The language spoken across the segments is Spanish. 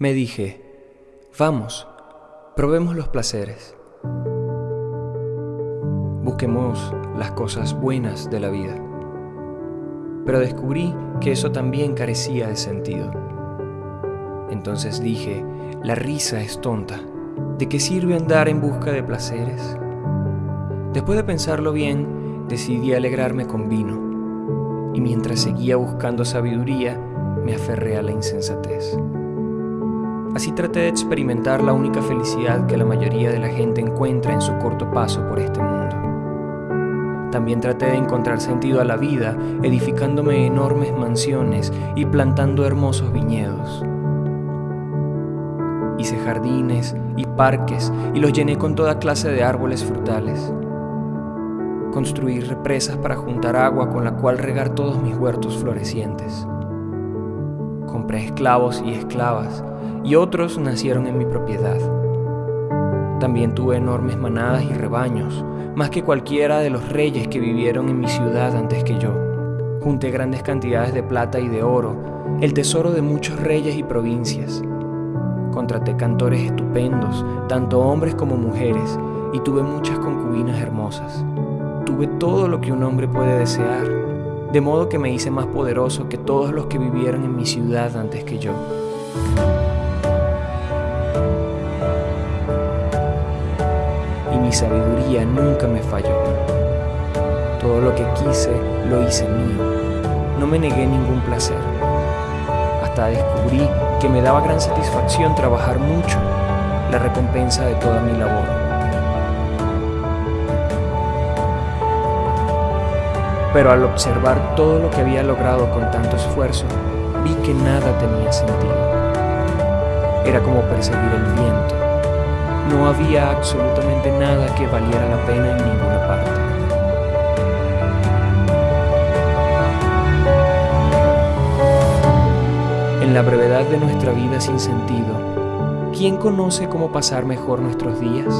Me dije, vamos, probemos los placeres. Busquemos las cosas buenas de la vida. Pero descubrí que eso también carecía de sentido. Entonces dije, la risa es tonta. ¿De qué sirve andar en busca de placeres? Después de pensarlo bien, decidí alegrarme con vino. Y mientras seguía buscando sabiduría, me aferré a la insensatez. Así traté de experimentar la única felicidad que la mayoría de la gente encuentra en su corto paso por este mundo. También traté de encontrar sentido a la vida, edificándome enormes mansiones y plantando hermosos viñedos. Hice jardines y parques y los llené con toda clase de árboles frutales. Construí represas para juntar agua con la cual regar todos mis huertos florecientes. Compré esclavos y esclavas y otros nacieron en mi propiedad. También tuve enormes manadas y rebaños, más que cualquiera de los reyes que vivieron en mi ciudad antes que yo. Junté grandes cantidades de plata y de oro, el tesoro de muchos reyes y provincias. Contraté cantores estupendos, tanto hombres como mujeres, y tuve muchas concubinas hermosas. Tuve todo lo que un hombre puede desear, de modo que me hice más poderoso que todos los que vivieron en mi ciudad antes que yo. mi sabiduría nunca me falló. Todo lo que quise lo hice mío. No me negué ningún placer. Hasta descubrí que me daba gran satisfacción trabajar mucho, la recompensa de toda mi labor. Pero al observar todo lo que había logrado con tanto esfuerzo, vi que nada tenía sentido. Era como perseguir el viento no había absolutamente nada que valiera la pena en ninguna parte. En la brevedad de nuestra vida sin sentido, ¿quién conoce cómo pasar mejor nuestros días?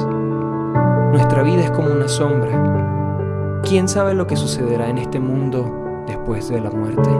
Nuestra vida es como una sombra. ¿Quién sabe lo que sucederá en este mundo después de la muerte?